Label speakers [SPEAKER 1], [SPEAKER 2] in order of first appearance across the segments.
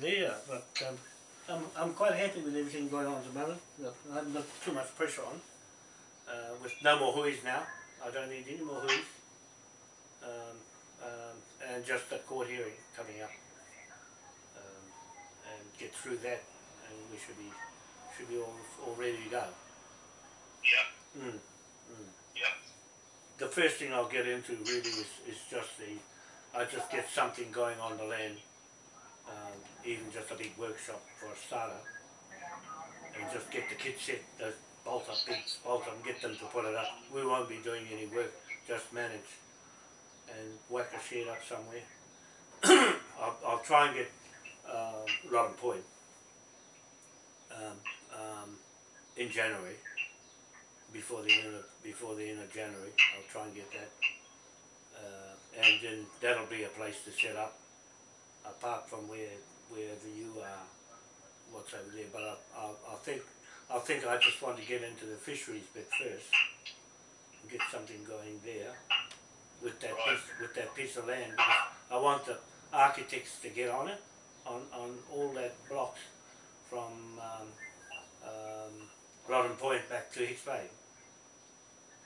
[SPEAKER 1] there, but um, I'm, I'm quite happy with everything going on at the moment. I haven't got too much pressure on. Uh, with no more huis now, I don't need any more huis. Um, um, and just a court hearing coming up. Um, and get through that, and we should be should be all, all ready to go.
[SPEAKER 2] Yeah,
[SPEAKER 1] Mm. Mm.
[SPEAKER 2] yeah,
[SPEAKER 1] The first thing I'll get into really is, is just the, I just get something going on the land, um, even just a big workshop for a starter, and just get the kids set, those bolt up, big bolt up, and get them to put it up. We won't be doing any work, just manage, and whack a shed up somewhere. I'll, I'll try and get um, Robin Point um, um, in January before the end of before the end of January. I'll try and get that, uh, and then that'll be a place to set up, apart from where wherever you are, what's over there. But I, I, I think I think I just want to get into the fisheries bit first, and get something going there with that piece, with that piece of land. I want the architects to get on it, on on all that blocks from um, um, Lottin Point back to Hicks Bay.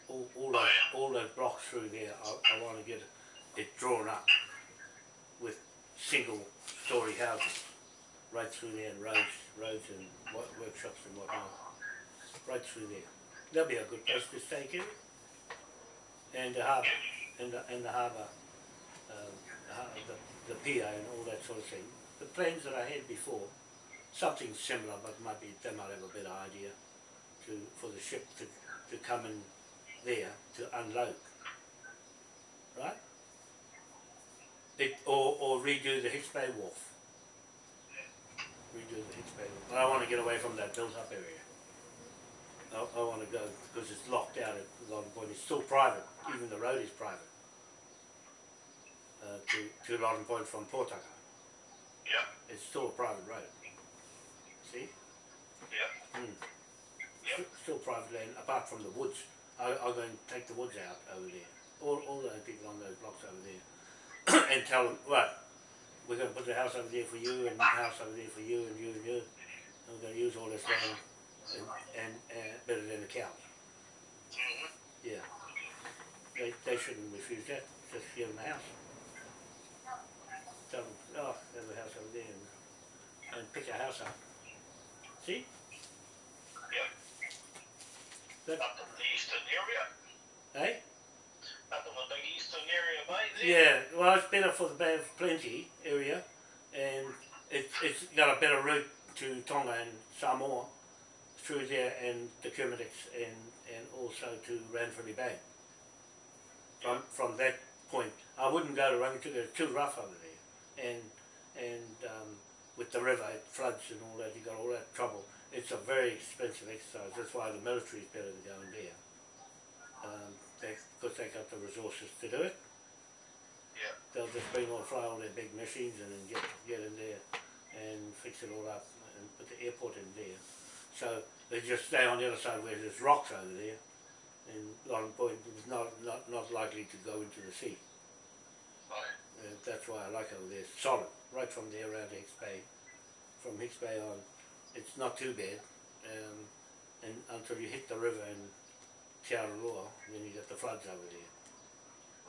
[SPEAKER 1] All, all, those, all those blocks through there, I, I want to get it drawn up single story houses right through there and roads, roads and wo- workshops and whatnot, right through there. That'll be a good place to stay, Kevin. And the harbour, and the, and the harbour, um, the, the pier and all that sort of thing. The plans that I had before, something similar, but might be, they might have a better idea to, for the ship to, to come in there to unload. Right? Or, or redo the Hicks Bay Wharf. Redo the Hicks Bay Wharf. But I want to get away from that built up area. I, I want to go, because it's locked out at a lot of point. It's still private, even the road is private. Uh, to, to Lottin Point from Potaka.
[SPEAKER 2] yeah,
[SPEAKER 1] It's still a private road. See?
[SPEAKER 2] yeah,
[SPEAKER 1] Mm.
[SPEAKER 2] Yeah.
[SPEAKER 1] Still private land, apart from the woods. I, I'm going to take the woods out over there. All, all those people on those blocks over there. and tell them, right, we're going to put the house over there for you and the house over there for you and you and you. And we're going to use all this land and, and, and better than the cows. Yeah. They, they shouldn't refuse that. Just give them the house. Tell them, oh, there's a house over there and, and pick a house up. See?
[SPEAKER 2] yeah.
[SPEAKER 1] That,
[SPEAKER 2] Up in the eastern area,
[SPEAKER 1] eh?
[SPEAKER 2] Up in the big area there.
[SPEAKER 1] Yeah, well, it's better for the Bay of Plenty area, and it's it's got a better route to Tonga and Samoa through there, and the Kermadecs, and and also to Ranfurly Bay. From from that point, I wouldn't go to Rangitukia; it's too rough over there, and and um, with the river, it floods and all that. You got all that trouble. It's a very expensive exercise. That's why the military is better than going there. Um, they, because they got the resources to do it
[SPEAKER 2] Yeah,
[SPEAKER 1] they'll just bring all, fly all their big machines in and get, get in there and fix it all up and put the airport in there. So they just stay on the other side where there's rocks over there and Long Point is not, not, not likely to go into the sea.
[SPEAKER 2] right,
[SPEAKER 1] Uh, that's why I like over there, It's solid, right from there around Hicks Bay. From Hicks Bay on, it's not too bad. Um, and until you hit the river in Araroa, then you get the floods over there.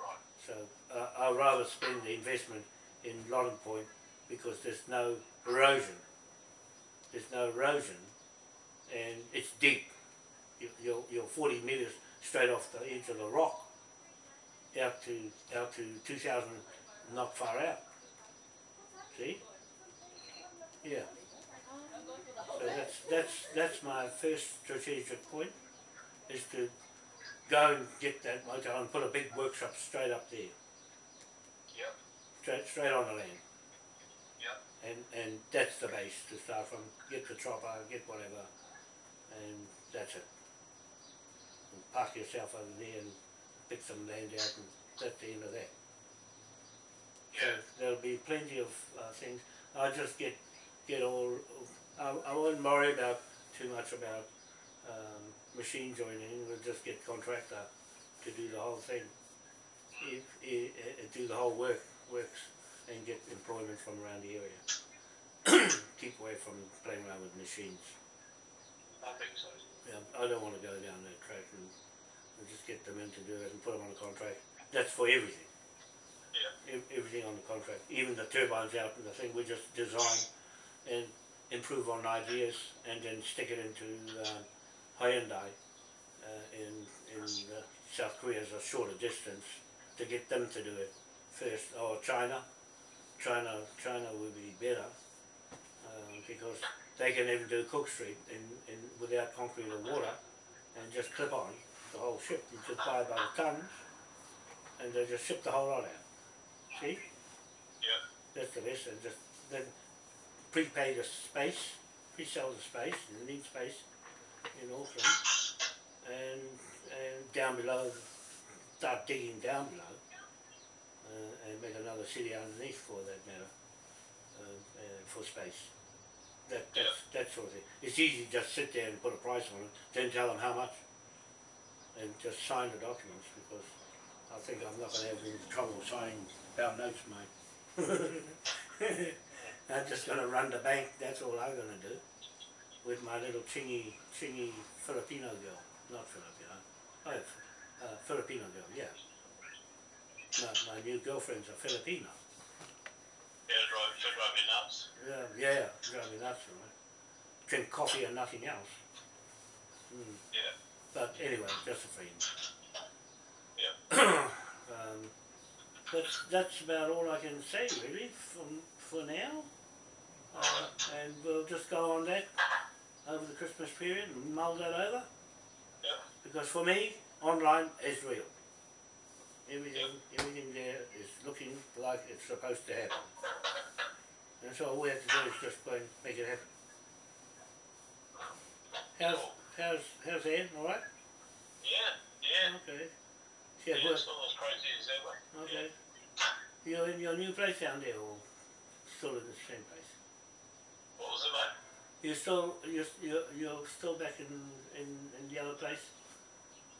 [SPEAKER 2] right,
[SPEAKER 1] So uh, I'd rather spend the investment in Lottin Point because there's no erosion. There's no erosion and it's deep. You- You're, you're 40 metres straight off the edge of the rock out to out to 2,000 not far out. See? Yeah. So that's that's that's my first strategic point is to go and get that motel and put a big workshop straight up there,
[SPEAKER 2] yeah,
[SPEAKER 1] straight straight on the land.
[SPEAKER 2] yeah,
[SPEAKER 1] And and that's the base to start from. Get the chopper, get whatever, and that's it. And park yourself over there and pick some land out, and that's the end of that. So
[SPEAKER 2] yeah,
[SPEAKER 1] there'll be plenty of uh, things. I'll just get get all. I, I won't worry about too much about um, machine joining. We'll just get contractor to do the whole thing. If, uh, do the whole work works and get employment from around the area. Keep away from playing around with machines.
[SPEAKER 2] I think so.
[SPEAKER 1] Yeah, I don't want to go down that track and, and just get them in to do it and put them on a contract. That's for everything.
[SPEAKER 2] Yeah.
[SPEAKER 1] Ev- everything on the contract, even the turbines out and the thing. We just design and improve on ideas and then stick it into um, Hyundai uh, in in uh, South Korea is a shorter distance to get them to do it first. Or China, China, China would be better um, because they can even do Cook Street in, in without concrete or water and just clip on the whole ship. You just buy by the tons and they just ship the whole lot out. See?
[SPEAKER 2] Yeah.
[SPEAKER 1] That's the best, and just then prepay the space, pre-sell the space, you need space in Auckland, and, and down below, start digging down below, uh, and make another city underneath for that matter, uh, uh, for space. That, that's, that sort of thing. It's easy to just sit there and put a price on it, then tell them how much, and just sign the documents, because I think I'm not gonna have any trouble signing pound notes, mate. I'm just gonna run the bank, that's all I'm gonna do. With my little chingy, chingy Filipino girl, not Filipino, oh, uh, Filipino girl, yeah. No, my new girlfriend's a Filipino.
[SPEAKER 2] Yeah, drive, should drive me nuts.
[SPEAKER 1] Yeah, yeah, drive me nuts, right? Drink coffee and nothing else. Mm.
[SPEAKER 2] Yeah.
[SPEAKER 1] But anyway, just a friend.
[SPEAKER 2] Yeah.
[SPEAKER 1] um, that's that's about all I can say really from for now. Uh, and we'll just go on that over the Christmas period and mull that over.
[SPEAKER 2] Yeah.
[SPEAKER 1] Because for me, online is real. Everything, everything there is looking like it's supposed to happen. And so all we have to do is just go and make it happen. How's how's how's Ed? All right?
[SPEAKER 2] Yeah. Yeah.
[SPEAKER 1] Okay.
[SPEAKER 2] Yeah,
[SPEAKER 1] Yeah,
[SPEAKER 2] it's not as crazy as ever.
[SPEAKER 1] Okay. You're in your new place down there, or still in the same place?
[SPEAKER 2] What was it, mate?
[SPEAKER 1] You're still you're you're, you're still back in, in in the other place,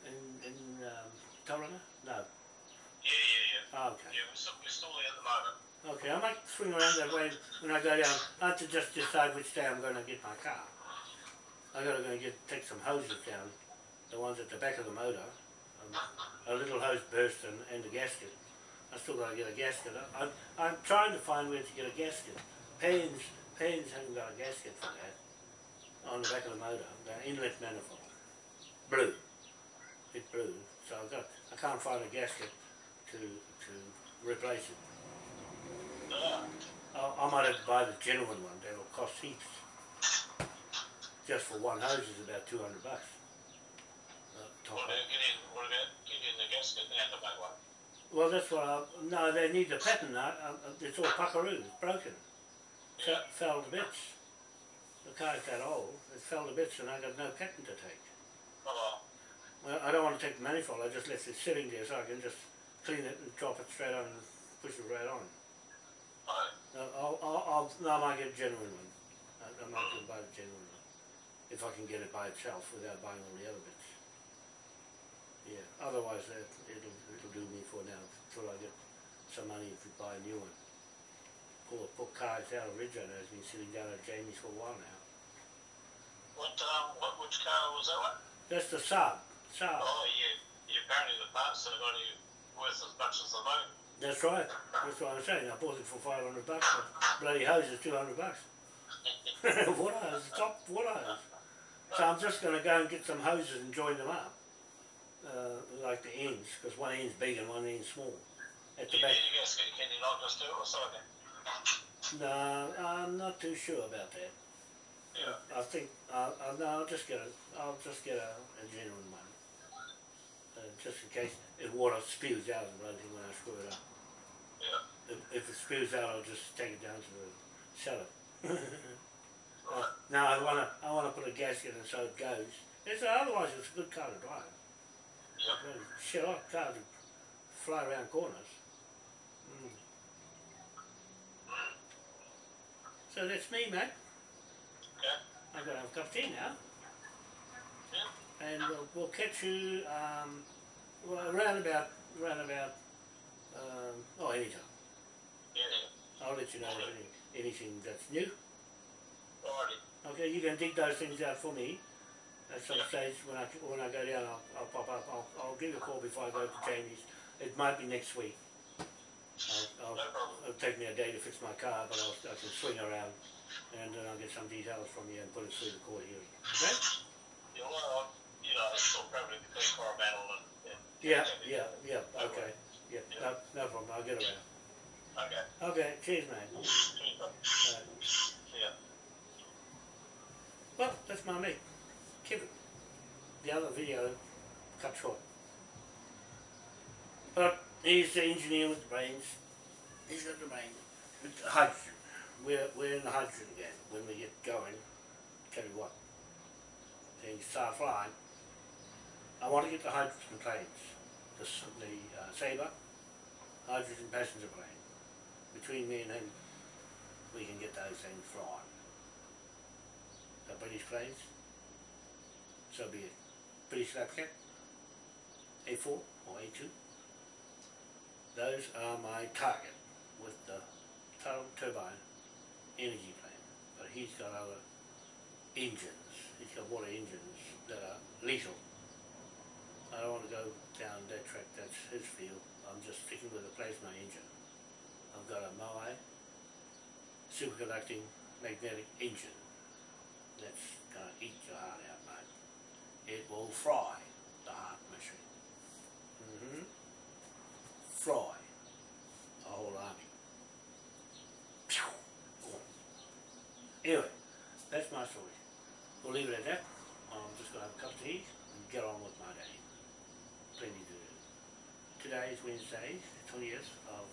[SPEAKER 1] in in um, Tauranga? No.
[SPEAKER 2] Yeah, yeah, yeah.
[SPEAKER 1] Oh, okay.
[SPEAKER 2] Yeah, we're still, we're still there at the moment.
[SPEAKER 1] Okay. I might swing around that way when I go down. I have to just decide which day I'm going to get my car. I've gotta go and get take some hoses down, the ones at the back of the motor. Um, a little hose burst and, and the gasket. I still gotta get a gasket. I, I'm, I'm trying to find where to get a gasket. Paynes, Paynes haven't got a gasket for that on the back of the motor, the inlet manifold. Blue. It's blue. So I've got, I can't find a gasket to, to replace it. I, I might have to buy the genuine one, that'll cost heaps. Just for one hose is about two hundred bucks. Uh,
[SPEAKER 2] what about getting, what about getting the gasket out the one?
[SPEAKER 1] Well, that's what I, no, they need the pattern now, uh, uh, it's all puckaroo, it's broken. Fell, fell to bits. The car's that old, it fell to bits and I got no pattern to take.
[SPEAKER 2] Oh,
[SPEAKER 1] Well, I don't want to take the manifold, I just left it sitting there so I can just clean it and drop it straight on and push it right on.
[SPEAKER 2] oh,
[SPEAKER 1] Uh, I'll, I'll, I'll, no, I might get a genuine one. I, I might go buy the genuine one. If I can get it by itself without buying all the other bits. Yeah, otherwise uh, it'll, it'll do me for now until I get some money to buy a new one. Poor, poor car's out of Ridgeway has been sitting down at Jamie's for a while now.
[SPEAKER 2] what, um, what, which car was that one?
[SPEAKER 1] That's the Saab, Saab.
[SPEAKER 2] Oh, yeah, yeah, apparently the parts are not even worth as much as the motor.
[SPEAKER 1] That's right, that's what I'm saying. I bought it for 500 bucks, bloody hose is 200 bucks. water hose, top water hose. So I'm just going to go and get some hoses and join them up, uh, like the ends, because one end's big and one end's small. At the
[SPEAKER 2] You
[SPEAKER 1] back.
[SPEAKER 2] a gasket, can you not just do it or something?
[SPEAKER 1] No, I'm not too sure about that.
[SPEAKER 2] Yeah,
[SPEAKER 1] I think uh, uh, no, I'll just get a I'll just get a, a genuine one, uh, just in case if water spews out and bloody when I screw it up.
[SPEAKER 2] yeah,
[SPEAKER 1] If, if it spews out, I'll just take it down to the cellar.
[SPEAKER 2] right.
[SPEAKER 1] No, I wanna I wanna put a gasket in so it goes. It's otherwise it's a good car to drive.
[SPEAKER 2] Yeah,
[SPEAKER 1] Shit hot car to fly around corners. Mm. So that's me, mate.
[SPEAKER 2] okay,
[SPEAKER 1] I'm gonna have a cup of tea now,
[SPEAKER 2] yeah,
[SPEAKER 1] and we'll, we'll catch you um, well, around about around about um, oh anytime.
[SPEAKER 2] yeah, yeah.
[SPEAKER 1] I'll let you know if any, anything that's new. Alrighty. Okay, you can dig those things out for me. At some
[SPEAKER 2] Yeah.
[SPEAKER 1] stage when I when I go down, I'll, I'll pop up. I'll, I'll give you a call before I go to Jamie's. It might be next week. I'll,
[SPEAKER 2] No
[SPEAKER 1] I'll,
[SPEAKER 2] problem.
[SPEAKER 1] It'll take me a day to fix my car, but I'll, I can swing around and then I'll get some details from you and put it through the court hearing. Okay?
[SPEAKER 2] You know, I- uh, you know, it's still probably between Coromandel and, and.
[SPEAKER 1] Yeah,
[SPEAKER 2] and-
[SPEAKER 1] yeah, yeah. Okay. Yeah, no, no problem. I'll get around.
[SPEAKER 2] Okay.
[SPEAKER 1] Okay. Cheers, mate.
[SPEAKER 2] Cheers, bud.
[SPEAKER 1] Alright. Well, that's my mate, Kevin. The other video cut short. But he's the engineer with the brains. He's got the. With hydrogen. We're, we're in the hydrogen again. When we get going, tell you what, things start flying. I want to get the hydrogen planes. The, the uh, Sabre hydrogen passenger plane. Between me and him, we can get those things flying the British planes. So be it. British Lapcat, A4 or A2. Those are my target with the tur- turbine energy plant, But he's got other engines. He's got water engines that are lethal. I don't want to go down that track, that's his field. I'm just sticking with the plasma engine. I've got a Moai superconducting magnetic engine that's gonna eat your heart out, mate. It will fry the heart machine. Mm-hmm. Fry the whole army. Anyway, that's my story. We'll leave it at that. I'm just gonna have a cup of tea and get on with my day. Plenty to do. Today is Wednesday, the twentieth of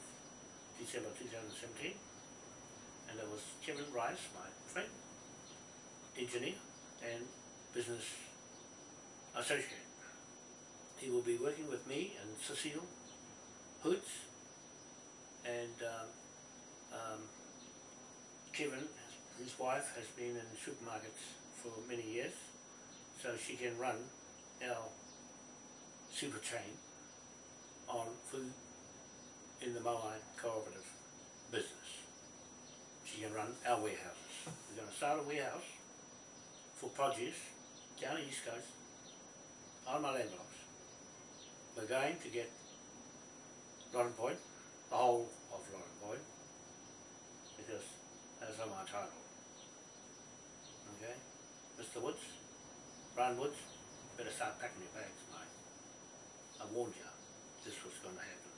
[SPEAKER 1] December two thousand seventeen. And there was Kevin Rice, my friend, engineer and business associate. He will be working with me and Cecile Hoots and um, um, Kevin, his wife, has been in supermarkets for many years, so she can run our super chain on food in the Moai cooperative business. She can run our warehouses. We're going to start a warehouse for produce down the east coast on my land blocks. We're going to get Lottin Point, the whole of Lottin Point, because that's on my title. Mr. Woods, Brian Woods, better start packing your bags, mate. I warned you this was going to happen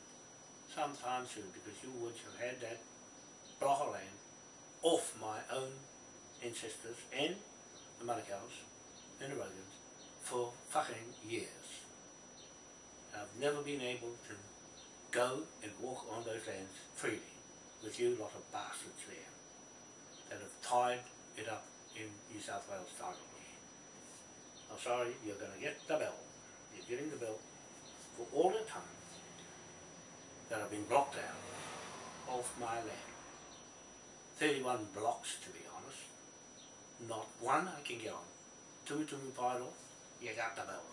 [SPEAKER 1] sometime soon because you Woods have had that block of land off my own ancestors and the Manukau's and the Rogans for fucking years. I've never been able to go and walk on those lands freely with you lot of bastards there that have tied it up in New South Wales titles. I'm sorry, you're going to get the bill. You're getting the bill for all the time that I've been blocked out of my land. 31 blocks to be honest. Not one I can get on. Two to me off, oh, you got the bill.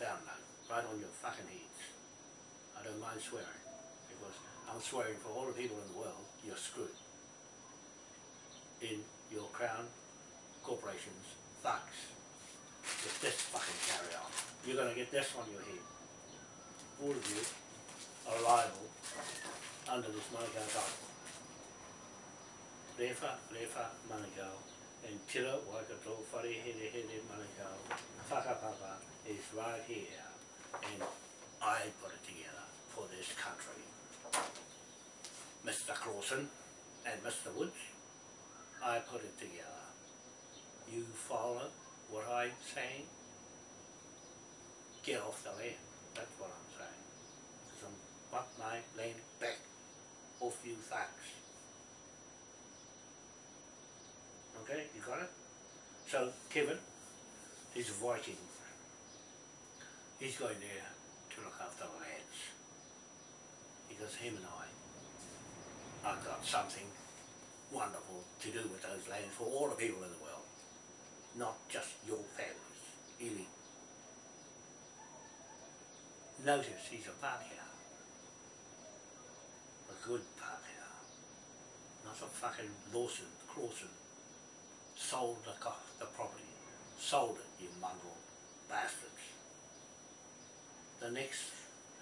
[SPEAKER 1] Down low, right on your fucking heads. I don't mind swearing, because I'm swearing for all the people in the world, you're screwed. In your crown corporations, thugs. If this fucking carry on, you're gonna get this on your head. All of you are liable under this Manukau title. Lefa, lefa, Manukau, and Tira Waikato, Whare Here Here Manukau, Whakapapa is right here, and I put it together for this country. Mr. Clausen and Mr. Woods, I put it together. You follow what I'm saying? Get off the land, that's what I'm saying. Because I'm want my land back off you thugs. Okay, you got it? So Kevin, he's a Viking. He's going there to look after the lands. Because him and I, I've got something to do with those lands for all the people in the world. Not just your families, elite. Notice he's a Pākehā. A good Pākehā. Not a fucking Lawson, Clawson sold the, the property. Sold it, you mongrel bastards. The next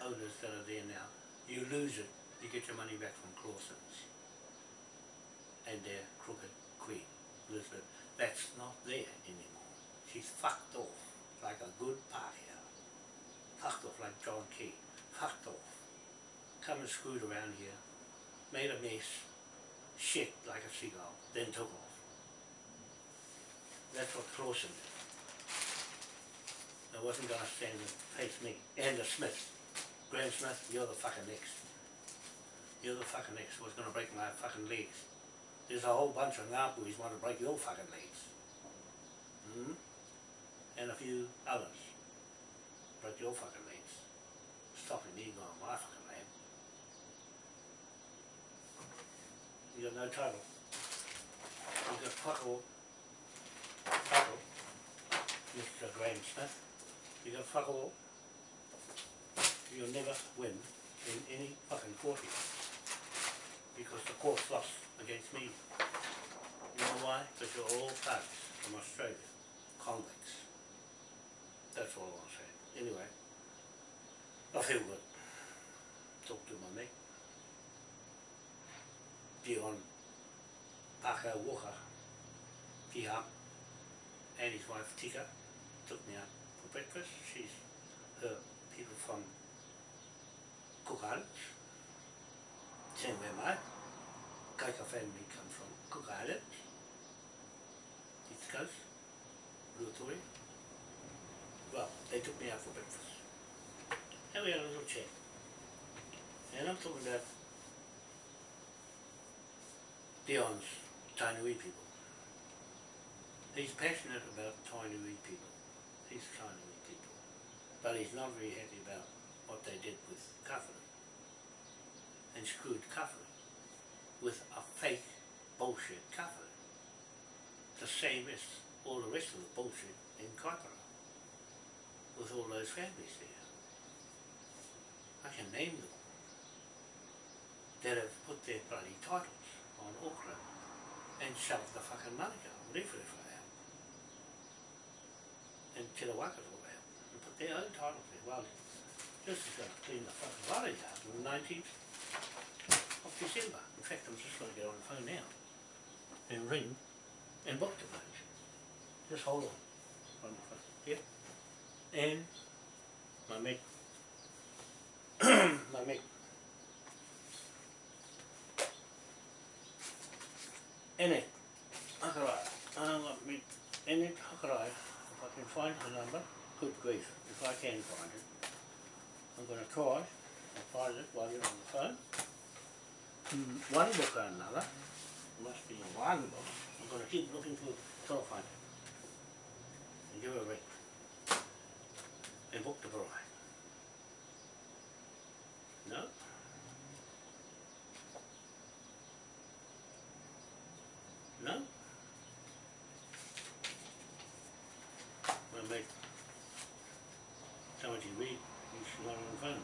[SPEAKER 1] owners that are there now, you lose it, you get your money back from Clawson's. And their crooked queen, Elizabeth, that's not there anymore. She's fucked off like a good partier. Fucked off like John Key. Fucked off. Come and screwed around here. Made a mess. Shit like a seagull. Then took off. That's what Clawson did. I wasn't gonna stand and face me. And the Smith. Graham Smith, you're the fucking next. You're the fucking next. Was gonna break my fucking legs. There's a whole bunch of Ngapuhis want to break your fucking legs. Hmm? And a few others. Break your fucking legs. Stopping me going my fucking land. You got no title. You got fuck all. Fuck. Mr. Graham Smith. You got fuck all. You'll never win in any fucking court here. Because the court's lost against me. You know why? Because you're all thugs from Australia. Convicts. That's all I want to say. Anyway. I feel good. Talk to my mate. Dion Parker Walker. Piham. And his wife Tika took me out for breakfast. She's family come from Cook Islands. East Coast. Well, they took me out for breakfast. And we had a little chat. And I'm talking about Dion's Tainui people. He's passionate about Tainui people. He's Tainui people. But he's not very happy about what they did with Kawhiri. And screwed Kawhiri with a fake bullshit Kawhiri. The same as all the rest of the bullshit in Kaipara. With all those families there. I can name them. That have put their bloody titles on Auckland and shoved the fucking Manukau, Rewharewha out. And Te Rawakato out. And put their own titles there. Well, this is going to clean the fucking lorry out on the 19th of December. In fact, I'm just going to get on the phone now and ring and book the place. Just hold on. On the phone. Yep. And my mate, my mate, Ene, Hakarai, Ene Hakarai, if I can find the number, good grief, if I can find it. I'm going to try and find it while you're on the phone. One book or another, must be one book. I'm going to keep looking for till it. And give her a ring. And book the bride. No? No? My mate, Timothy Reed, he's not on the phone.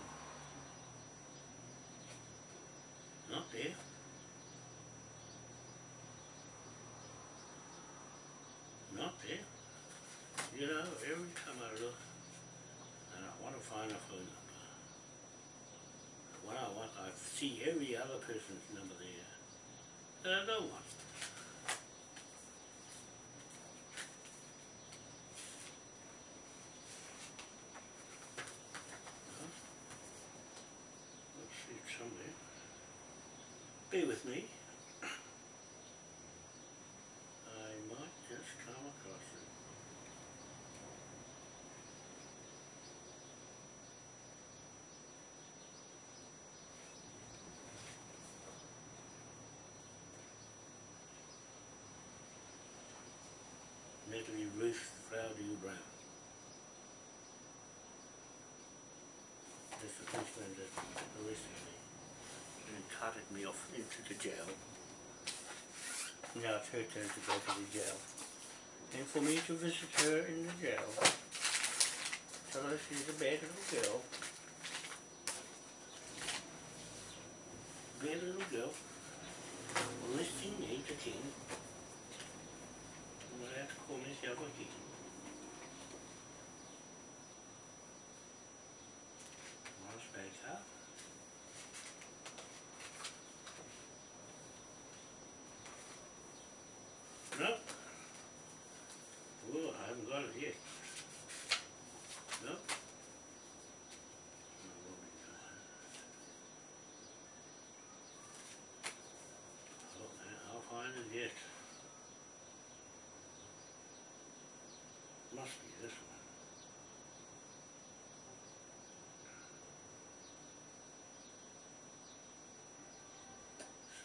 [SPEAKER 1] Not there. Not there. You know, every time I look, and I want to find a phone number. When I want, I see every other person's number there. And I don't want. Huh? Let's see it somewhere. Bear with me. I might just come across it. Natalie Ruth Frowdy Brown. That's the policeman that arrested me and carted me off into the jail. Now it's her turn to go to the jail. And for me to visit her in the jail, tell her she's a bad little girl. Bad little girl, listing me to king contigo. Oh, I haven't got it yet. No? Oh, I'll find it yet.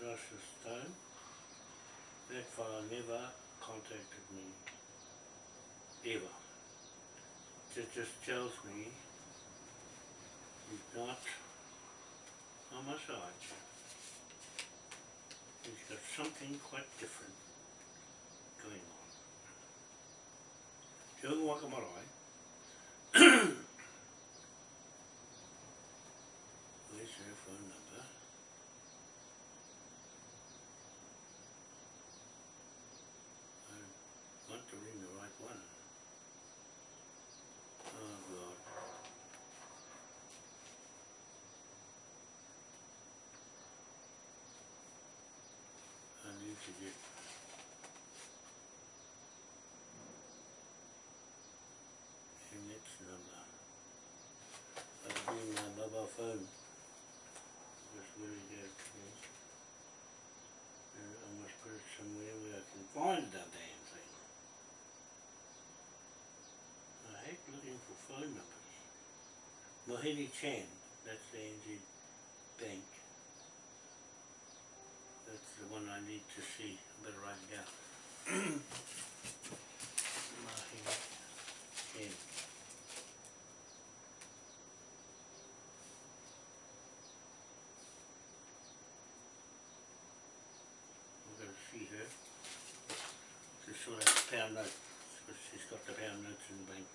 [SPEAKER 1] The stone. That fellow never contacted me. Ever. It just tells me he's not on my side. He's got something quite different going on. Te Unga Waka marae. Where's her phone number? I want to ring the right one. Oh God. I need to get Annette's number. I'll bring phone. Just really. Uh, I must put it somewhere where I can find that damn thing. I hate looking for phone numbers. Mohini Chan, that's the NZ Bank. That's the one I need to see. I better write it down. Mohini Chan. We're gonna see her. Just saw that pound note, but she's got the pound notes in the bank.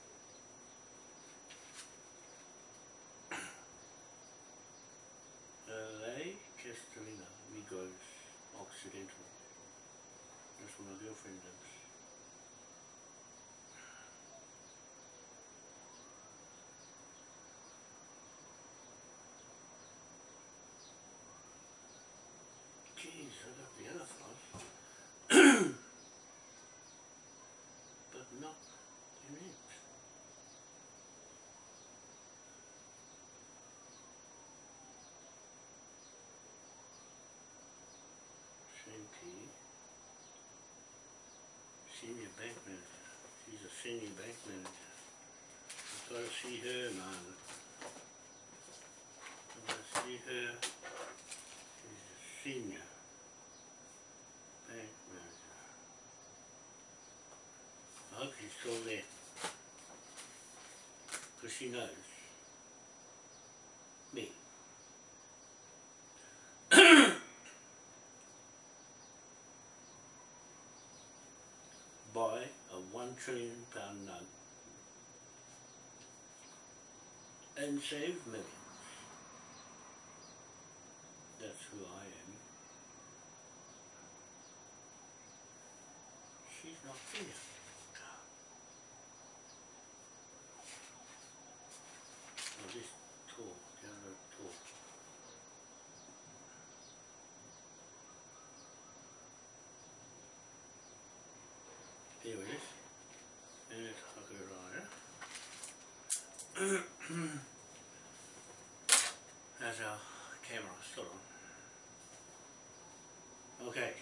[SPEAKER 1] LA, Castellina, Migos, Occidental. That's where my girlfriend lives. Jeez, I got the other flight. but not in it. Shanky. Senior bank manager. She's a senior bank manager. Got to see her, man. Got to see her. She's a senior bank manager. I hope she's still there. Because she knows me. Buy a one trillion pound note and save millions. That's who I am. She's not here. I'll just talk, download talk. Here it is. And it's That's our camera still on. Okay.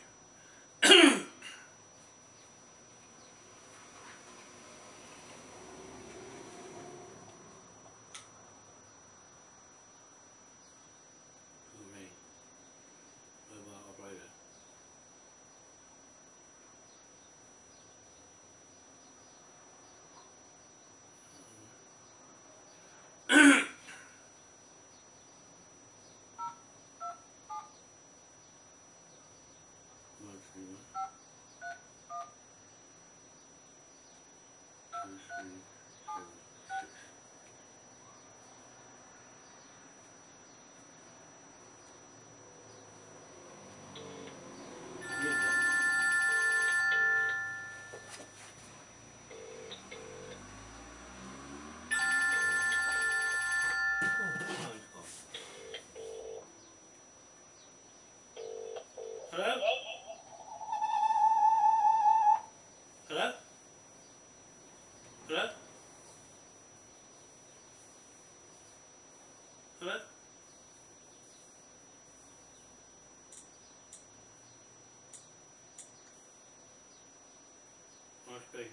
[SPEAKER 1] theta.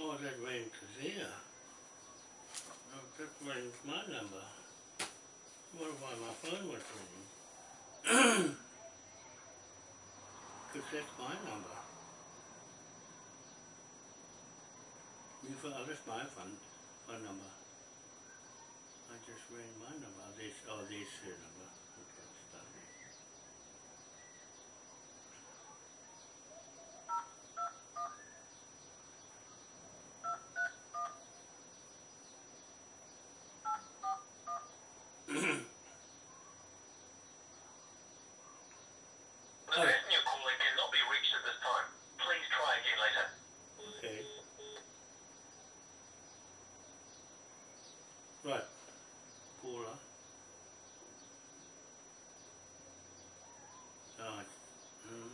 [SPEAKER 1] Oh, that rings here. That rings my number. What if my phone was ringing? Because that's my number. Oh, that's my phone, phone number. I just ring my number. This, oh, this number. Okay, it's done.
[SPEAKER 2] The person you're calling cannot be reached at this time. Please try again later.
[SPEAKER 1] Okay. Right. Paula. Right. Mm.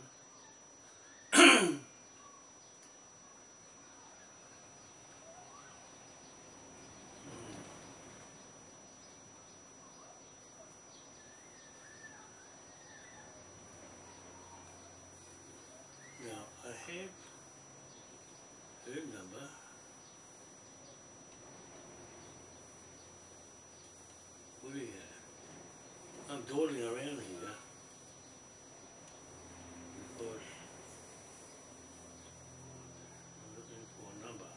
[SPEAKER 1] Now I have her number. What do you have? I'm dawdling around here. I'm looking for a number.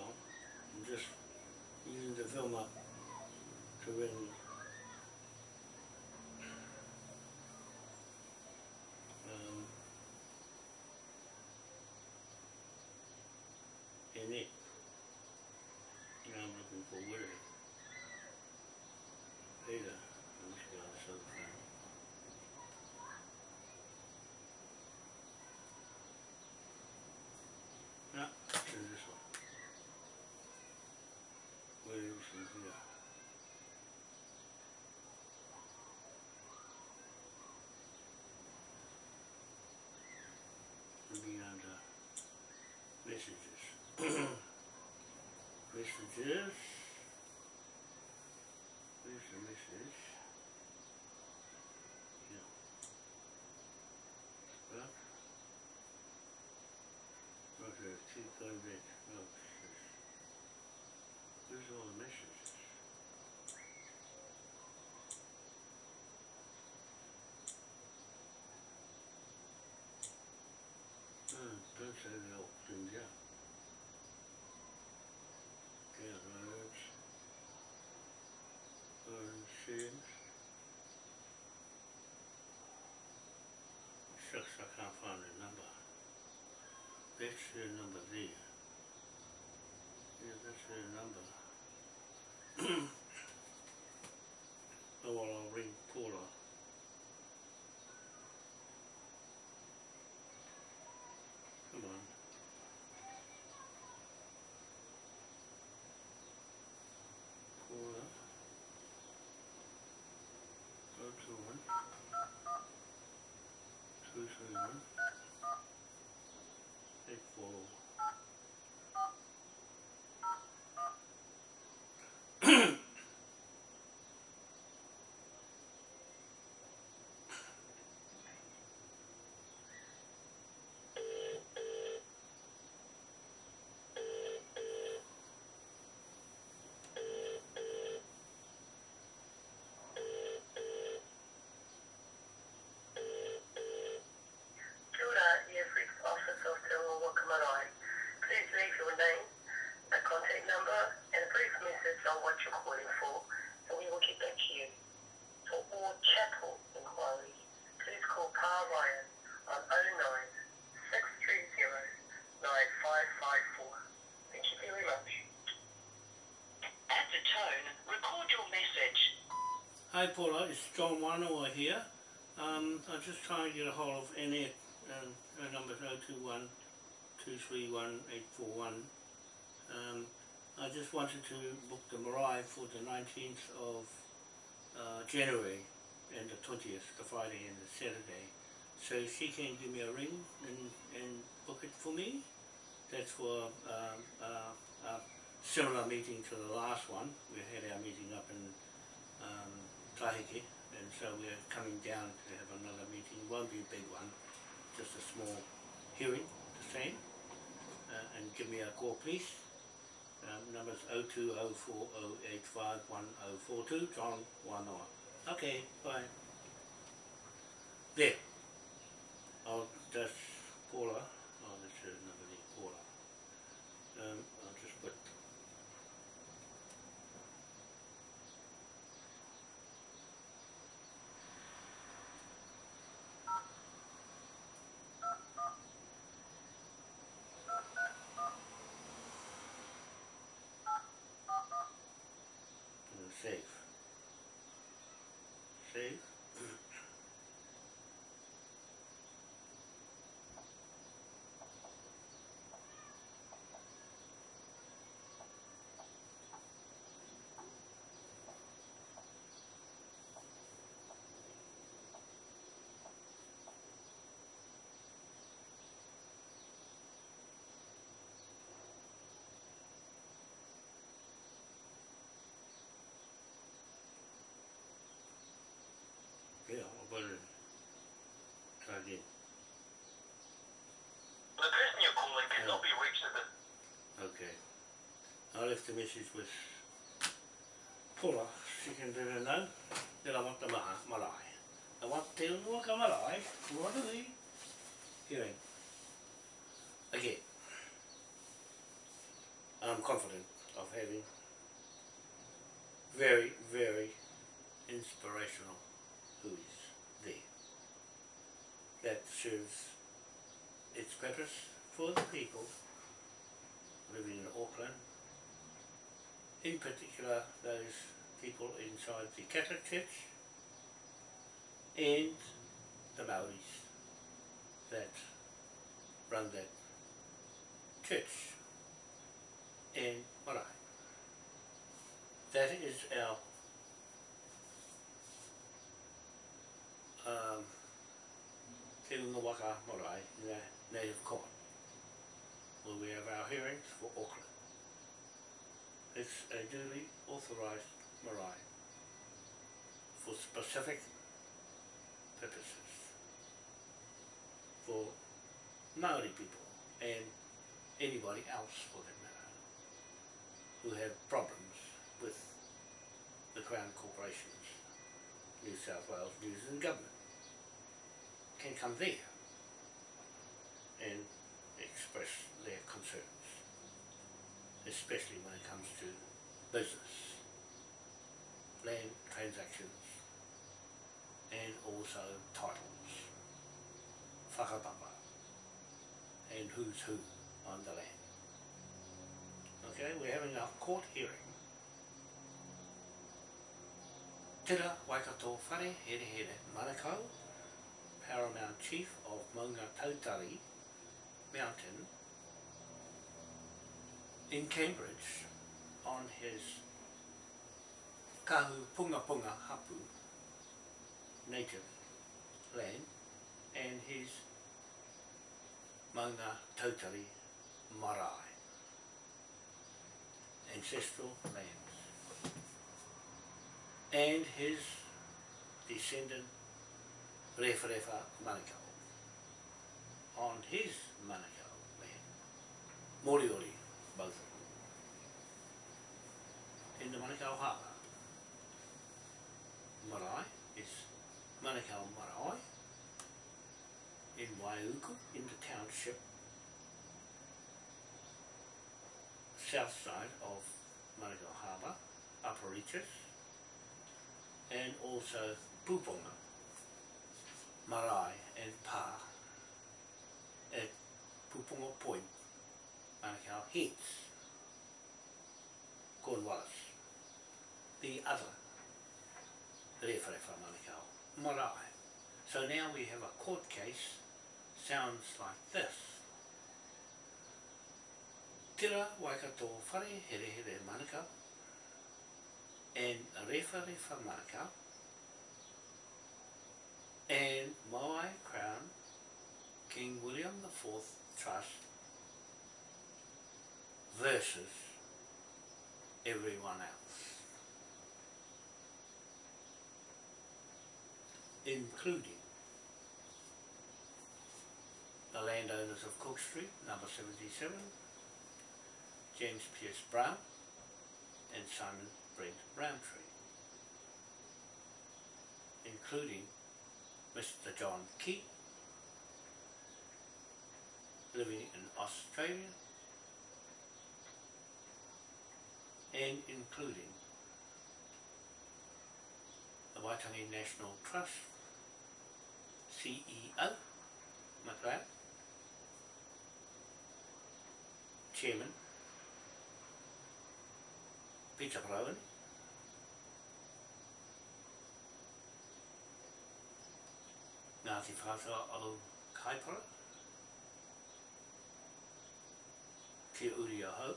[SPEAKER 1] On. I'm just using the film up to ring.
[SPEAKER 3] Australia och India. Israels, Örnskins, Shaksa Kafani
[SPEAKER 4] Namba, Bixi Namba Dia, Bixi Namba
[SPEAKER 1] Hi Paula, it's John Wanoa here. Um, I'm just trying to get a hold of Annette. Um, her number's 021 231 841. Um, I just wanted to book the Marae for the 19th of uh, January and the 20th, the Friday and the Saturday. So she can give me a ring and, and book it for me. That's for um, uh, a similar meeting to the last one. We had our meeting up in um, and so we're coming down to have another meeting, won't be a big one, just a small hearing, the same. Uh, and give me a call please. Um, number's oh two oh four oh eight five one oh four two, John Wanoa. Okay, bye. There. A message with Paula. She can do it now. Then I want the maha, marae. I want te unua marae. What are they? Hearing. Again. I'm confident of having very, very inspirational hui there. That serves its purpose for the people living in Auckland, in particular those people inside the Catholic Church and the Maoris that run that church in Marae. That is our um, Te Waka Marae, native court where we have our hearings for Auckland. It's a duly authorised marae for specific purposes for Maori people and anybody else for that matter who have problems with the Crown corporations, New South Wales News and Government can come there and express especially when it comes to business, land transactions, and also titles, whakapapa, and who's who on the land. Okay, we're having a court hearing. Tira Waikato Whare Here Here Manukau, Paramount Chief of Maunga Tautari Mountain in Cambridge on his Kahu Punga Punga Hapu native land and his Maunga Tautari Marae ancestral lands and his descendant Referefa Manukau. On his Manukau land, Moriori both in the Manukau Harbour. Marae is Manukau Marae. In Waiuku in the township. South side of Manukau Harbour, Upper Reaches, and also Puponga, Marae and Pa. At Puponga Point, Manukau Heads, Cornwallis, the other Rewharewha Manukau, Marae. So now we have a court case, sounds like this. Tira Waikato Whare Here Here Manukau and Rewharewha Manukau and Moai Crown King William IV Trust versus everyone else. including the landowners of Cook Street, number seventy-seven, James Pierce Brown, and Simon Brent Roundtree, including Mr. John Key, living in Australia, and including the Waitangi National Trust CEO, McLeod, Chairman, Peter Brown, Ngāti Whātua o Kaipara, Te Uri o Hau,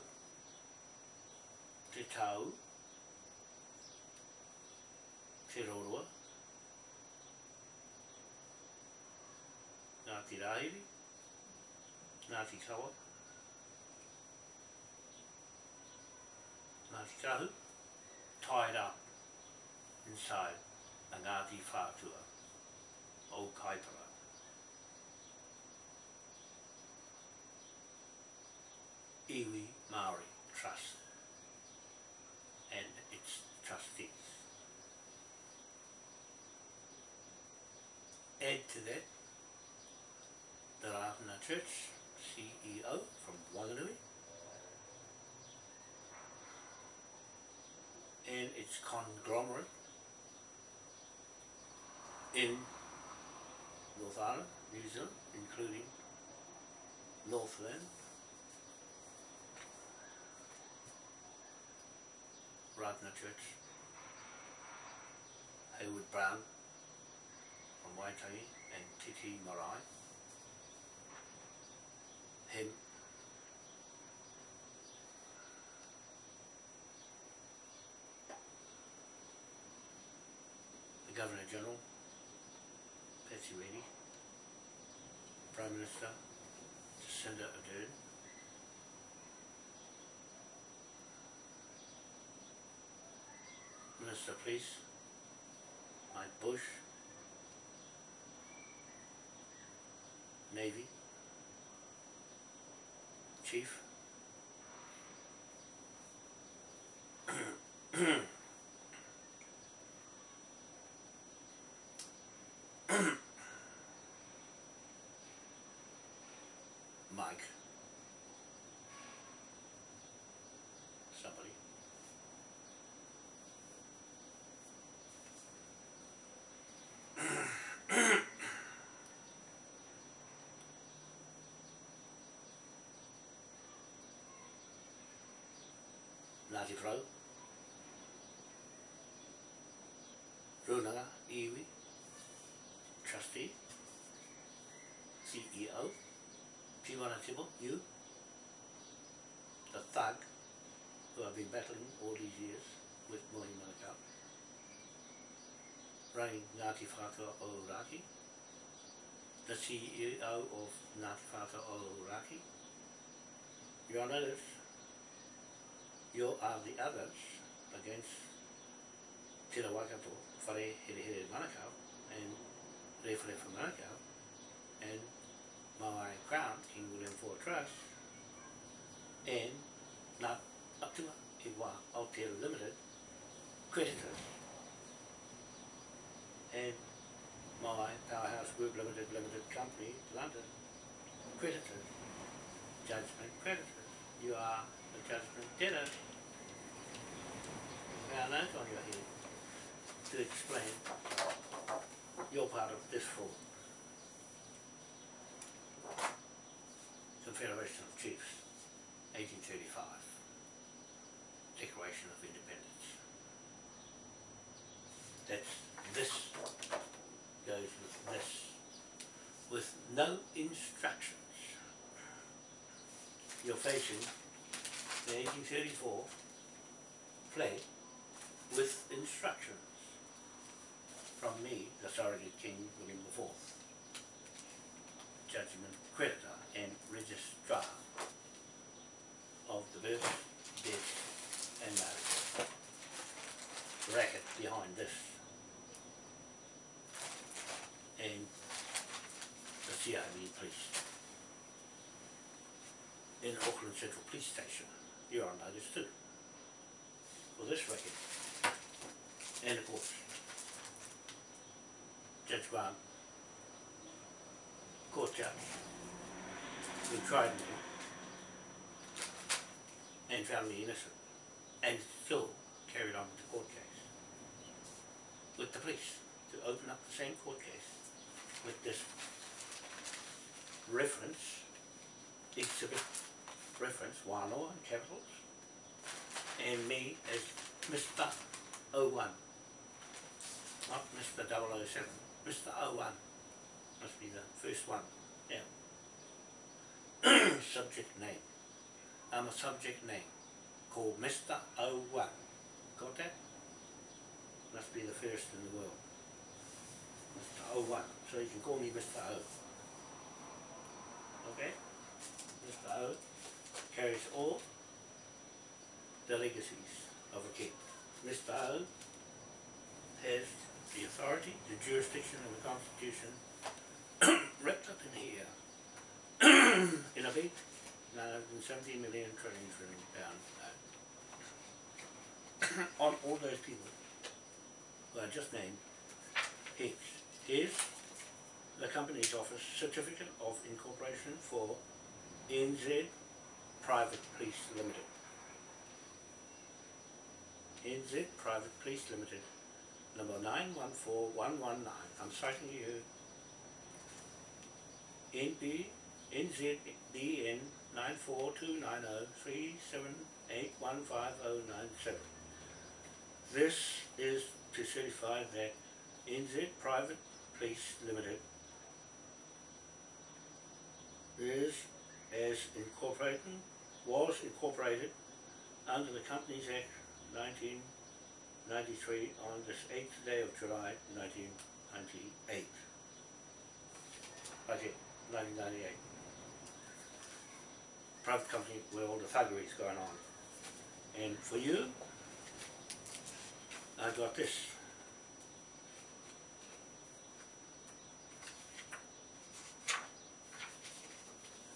[SPEAKER 1] Te Tau, Te Roroa, nā te rāiri, nā te Kawa, Ngāti Kahu, tied up inside a Ngāti Whātua o Kaipara. Iwi Māori Trust Add to that the Ratana Church CEO from Wanganui. And its conglomerate in North Island, New Zealand, including Northland, Ratana Church, Hayward Brown from and Titi Marae, him, the Governor General, Patsy Reddy, Prime Minister Jacinda Ardern, Minister of Police Mike Bush, Navy, Chief, Mike, somebody, Pro, Runanga Iwi, Trustee, CEO, Tiwana Tibble, you, the thug who have been battling all these years with Mohi Manukau, running Ngāti Whātua o Raki, the CEO of Ngāti Whātua o Raki. You are notice, you are the others against Te Waikato, Whare Here Here Manukau, and Rewhare Manukau, and Maui Crown, King William IV Trust, and not Atua Iwa Aotea Limited, creditors, and Maui Powerhouse Group Limited, Limited Company, London, creditors, judgment creditors. You are judgment debtor. Now that's on your head to explain your part of this fraud. Confederation of Chiefs, 1835, Declaration of Independence. That's this goes with this, with no instructions. You're facing the 1834 play with instructions from me, the surrogate King William IV, judgment creditor and registrar of the birth, death and marriage. Racket behind this CIB police in Auckland Central Police Station. You're on notice too for this record. And of course, Judge Grant, court judge, who tried me and found me innocent and still carried on with the court case with the police to open up the same court case with this reference, exhibit reference, Wānoa oh in capitals, and me as Mr. 01, not Mr. 007, Mr. 01 must be the first one, yeah. subject name. I'm a subject name called Mr. 01. Got that? Must be the first in the world. Mr. 01. So you can call me Mr. O. Okay? Mr. O carries all the legacies of a king. Mr. O has the authority, the jurisdiction of the constitution wrapped up in here in a big 970 million trillion trillion pound note. On all those people who I just named, Hicks is the company's office certificate of incorporation for NZ Private Police Limited. NZ Private Police Limited, number 914119. I'm citing you NB NZBN 9429037815097. This is to certify that NZ Private Police Limited is as incorporated, was incorporated under the Companies Act 1993 on this 8th day of July 1998. Okay, 1998. Private company where all the thuggery is going on. And for you, I got this.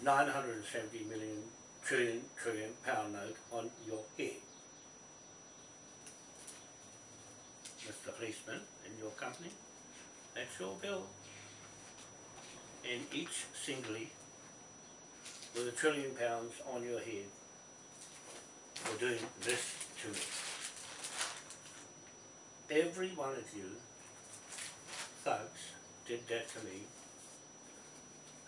[SPEAKER 1] Nine hundred and seventy million trillion trillion pound note on your head. Mr. Policeman in your company, that's your bill. And each singly with a trillion pounds on your head for doing this to me. Every one of you thugs did that to me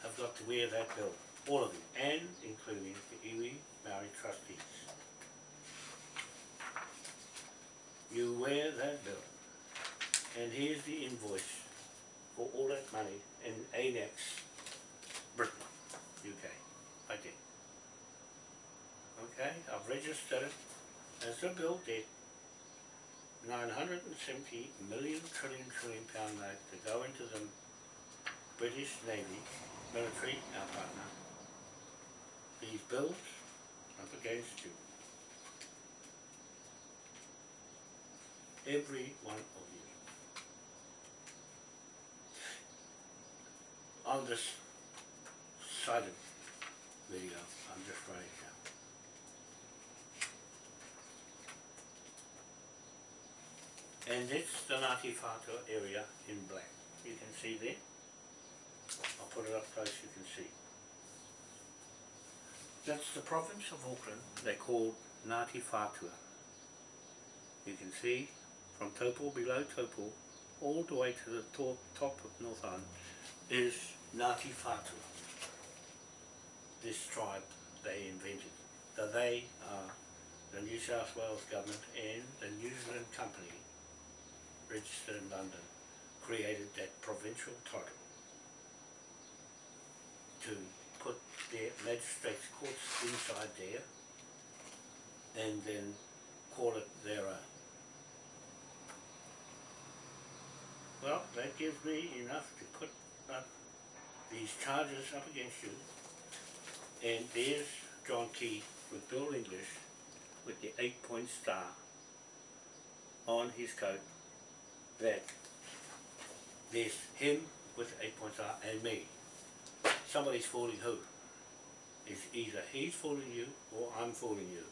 [SPEAKER 1] have got to wear that bill, all of you, and including the iwi Maori trustees. You wear that bill, and here's the invoice for all that money in Anex, Britain, UK, I did. Okay, I've registered it as a bill debt, nine hundred and seventy million trillion trillion pound note to go into the British Navy, military, our partner. These bills up against you. Every one of you. On this side of video, I'm just writing down. And it's the Ngāti Whātua area in black. You can see there. I'll put it up close, you can see. That's the province of Auckland, they call Ngāti Whātua. You can see from Taupo, below Taupo, all the way to the top, top of North Island is Ngāti. This tribe they invented. So they are the New South Wales government and the New Zealand company registered in London created that provincial title to put their magistrates courts inside there and then call it their own. Well, that gives me enough to put these charges up against you. And there's John Key with Bill English with the eight point star on his coat that there's him with the eight point star and me somebody's fooling who. It's either he's fooling you or I'm fooling you.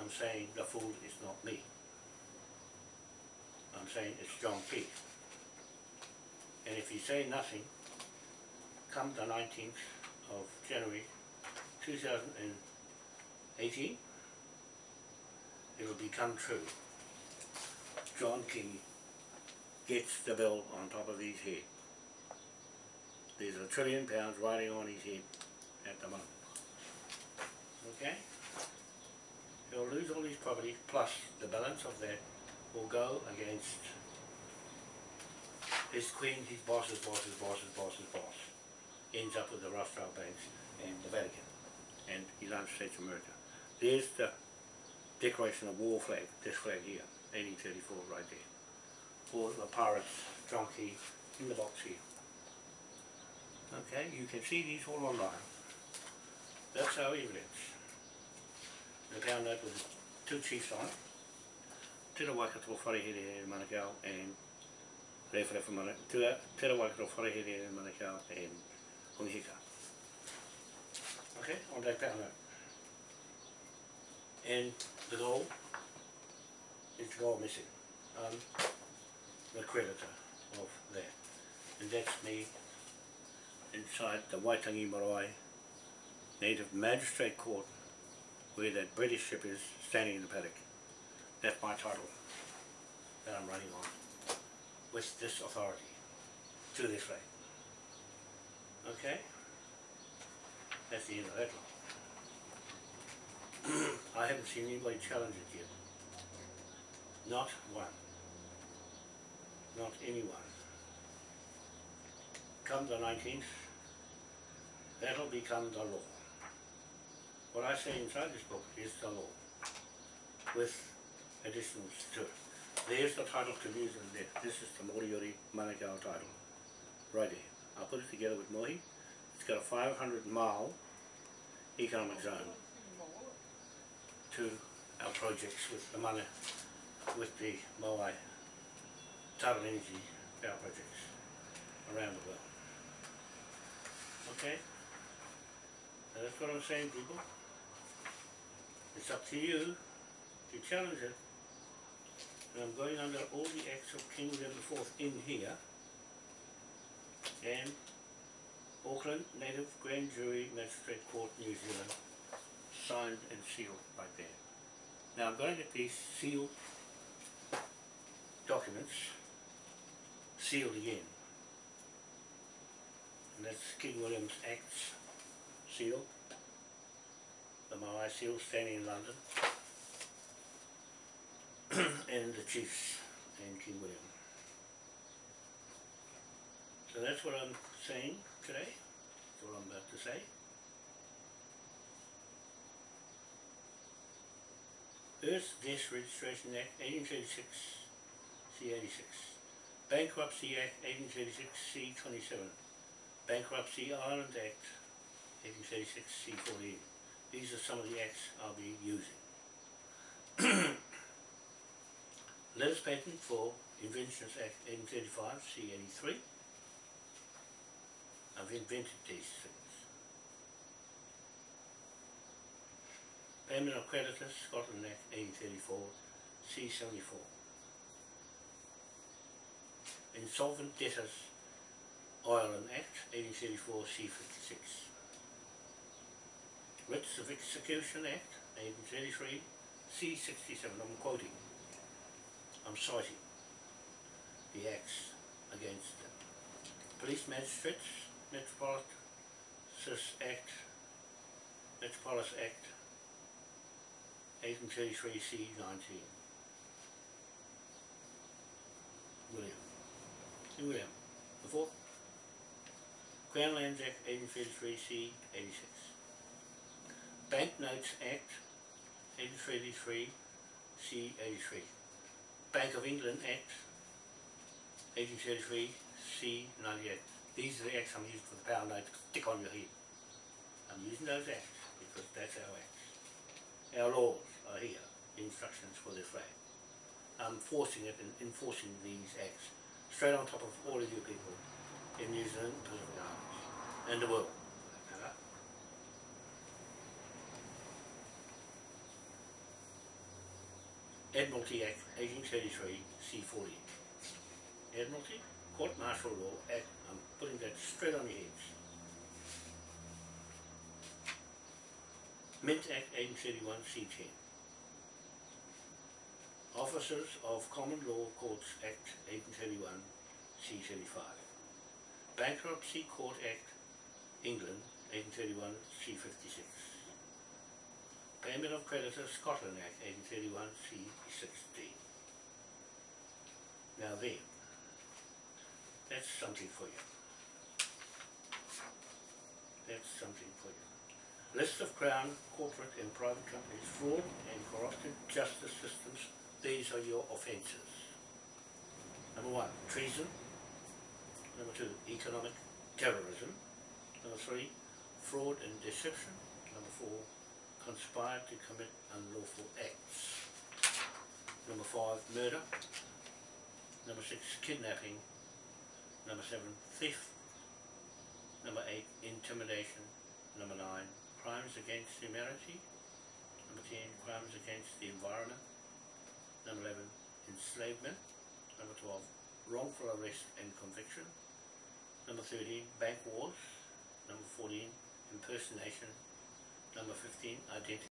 [SPEAKER 1] I'm saying the fool is not me. I'm saying it's John Key. And if you say nothing, come the 19th of January 2018, it will become true. John Key gets the bill on top of his head. There's a trillion pounds riding on his head at the moment. Okay? He'll lose all his property plus the balance of that will go against his queen, his boss's boss's boss's boss's boss. Ends up with the Rothschild banks and the Vatican and the United States of America. There's the Declaration of War flag, this flag here, 1834 right there. For the pirates, Key, in the box here. Okay, you can see these all online. That's our evidence. The pound note with two chiefs on it. Te Waikato Wharehere in Manukau and Rewhare from Manukau. Te Waikato Wharehere in Manukau and Hongihika. Okay, on that pound note. And the goal is gold missing. Um, the creditor of that. And that's me inside the Waitangi Marae Native Magistrate Court where that British ship is standing in the paddock. That's my title that I'm running on with this authority to this flag. Okay? That's the end of that one. I haven't seen anybody challenge it yet. Not one. Not anyone. Come the 19th, that'll become the law. What I say inside this book is the law, with additions to it. There's the title to New Zealand there. This is the Moriori Manukau title, right there. I put it together with Mohi. It's got a 500 mile economic zone to our projects with the mana, with the Moai tidal energy power projects around the world. Okay? And that's what I'm saying, people. It's up to you to challenge it. And I'm going under all the acts of King William IV in here. And Auckland Native Grand Jury Magistrate Court, New Zealand, signed and sealed right there. Now I'm going to get these sealed documents sealed again. And that's King William's Acts seal. The Maui seal standing in London. and the chiefs and King William. So that's what I'm saying today. That's what I'm about to say. Earth Death Registration Act 1836 C86 Bankruptcy Act 1836 C27 Bankruptcy Ireland Act 1836 C14 These are some of the acts I'll be using. Letters Patent for Inventions Act 1835 C83 I've invented these things. Payment of Creditors, Scotland Act 1834, C74. Insolvent Debtors, Ireland Act 1834, C56. Writs of Execution Act 1833, C67, I'm quoting. I'm citing the acts against. Police Magistrates, Metropolis Act, Metropolis Act 1833 C 19. William. William. The fourth. Crown Lands Act 1833 C 86. Banknotes Act 1833 C 83. Bank of England Act 1833 C 98. These are the acts I'm using for the power note to stick on your head. I'm using those acts because that's our acts. Our laws are here, instructions for this flag. I'm forcing it and enforcing these acts straight on top of all of you people in New Zealand and Pacific Islands. in the world. Admiralty Act 1833 C40. Admiralty Court Martial Law Act, I'm putting that straight on your heads. Mint Act 1831 C10. Officers of Common Law Courts Act 1831 C35. Bankruptcy Court Act, England, 1831 C56. Payment of Creditors Scotland Act, 1831 C16. Now there, that's something for you. That's something for you. List of Crown, corporate and private companies, fraud and corrupted justice systems, these are your offences. Number one, treason. Number two, economic terrorism. Number three, fraud and deception. Number four, conspire to commit unlawful acts. Number five, murder. Number six, kidnapping. Number seven, theft. Number eight, intimidation. Number nine, crimes against humanity. Number ten, crimes against the environment. Number eleven, enslavement. Number twelve, wrongful arrest and conviction. Number thirteen, bank wars. Number fourteen, impersonation. Number fifteen, identity